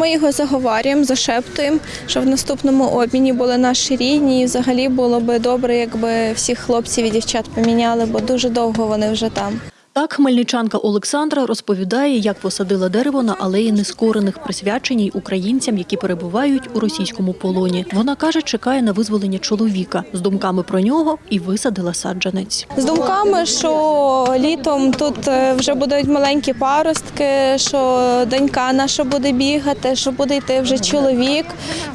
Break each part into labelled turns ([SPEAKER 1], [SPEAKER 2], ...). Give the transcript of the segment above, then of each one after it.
[SPEAKER 1] Ми його заговорюємо, зашептуємо, щоб в наступному обміні були наші рідні. І взагалі було би добре, якби всіх хлопців і дівчат поміняли, бо дуже довго вони вже там.
[SPEAKER 2] Так, хмельничанка Олександра розповідає, як посадила дерево на алеї нескорених, присвяченій українцям, які перебувають у російському полоні. Вона каже, чекає на визволення чоловіка з думками про нього і висадила саджанець.
[SPEAKER 1] З думками, що літом тут е, вже будуть маленькі паростки, що донька наша буде бігати, що буде йти вже чоловік,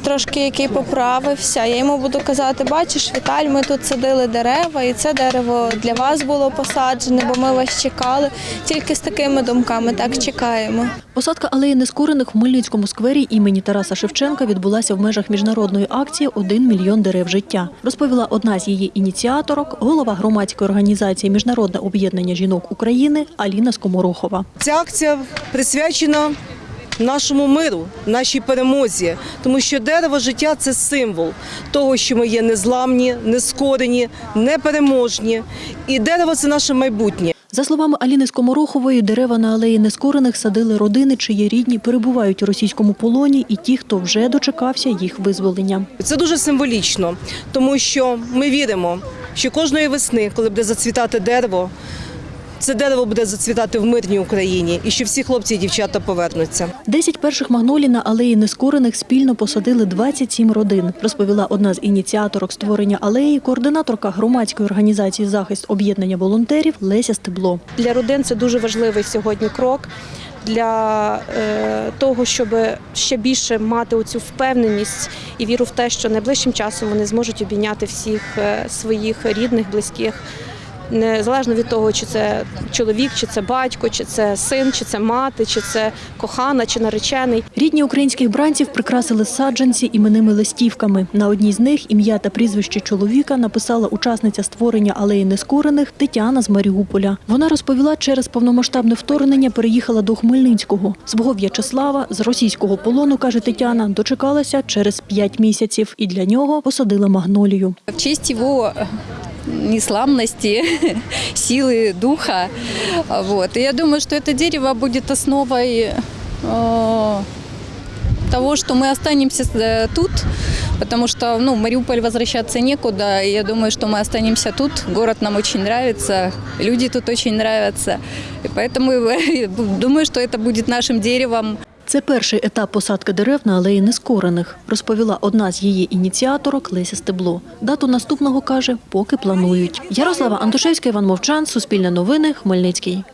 [SPEAKER 1] трошки який поправився. Я йому буду казати: бачиш, Віталь, ми тут садили дерева, і це дерево для вас було посаджене, бо ми вас чекали. Тільки з такими думками так чекаємо.
[SPEAKER 2] Посадка алеї нескорених в Хмельницькому сквері імені Тараса Шевченка відбулася в межах міжнародної акції «Один мільйон дерев життя. Розповіла одна з її ініціаторок, голова громадської організації Міжнародне об'єднання жінок України Аліна Скоморохова.
[SPEAKER 3] Ця акція присвячена нашому миру, нашій перемозі, тому що дерево життя це символ того, що ми є незламні, нескорені, непереможні. І дерево це наше майбутнє.
[SPEAKER 2] За словами Аліни Скоморохової, дерева на алеї нескорених садили родини, чиї рідні перебувають у російському полоні, і ті, хто вже дочекався їх визволення.
[SPEAKER 3] Це дуже символічно, тому що ми віримо, що кожної весни, коли буде зацвітати дерево, це дерево буде зацвітати в мирній Україні, і що всі хлопці і дівчата повернуться.
[SPEAKER 2] Десять перших магнолій на алеї нескорених спільно посадили 27 родин, розповіла одна з ініціаторок створення алеї, координаторка громадської організації захист об'єднання волонтерів Леся Стебло.
[SPEAKER 4] Для родин це дуже важливий сьогодні крок для е, того, щоб ще більше мати оцю впевненість і віру в те, що найближчим часом вони зможуть обійняти всіх е, своїх рідних, близьких. Незалежно від того, чи це чоловік, чи це батько, чи це син, чи це мати, чи це кохана, чи наречений.
[SPEAKER 2] Рідні українських бранців прикрасили саджанці іменними листівками. На одній з них ім'я та прізвище чоловіка написала учасниця створення алеї нескорених Тетяна з Маріуполя. Вона розповіла, через повномасштабне вторгнення переїхала до Хмельницького. Свого В'ячеслава з російського полону, каже Тетяна, дочекалася через п'ять місяців і для нього посадила магнолію.
[SPEAKER 5] в честь э, несламности, силы духа. Вот. И я думаю, что это дерево будет основой э, того, что мы останемся э, тут, потому что ну, в Мариуполь возвращаться некуда. И я думаю, что мы останемся тут. Город нам очень нравится, люди тут очень нравятся. И поэтому думаю, что это будет нашим деревом.
[SPEAKER 2] Це перший етап посадки дерев на алеї нескорених, розповіла одна з її ініціаторок Леся Стебло. Дату наступного каже, поки планують. Ярослава Антошевська, Іван Мовчан, Суспільне новини, Хмельницький.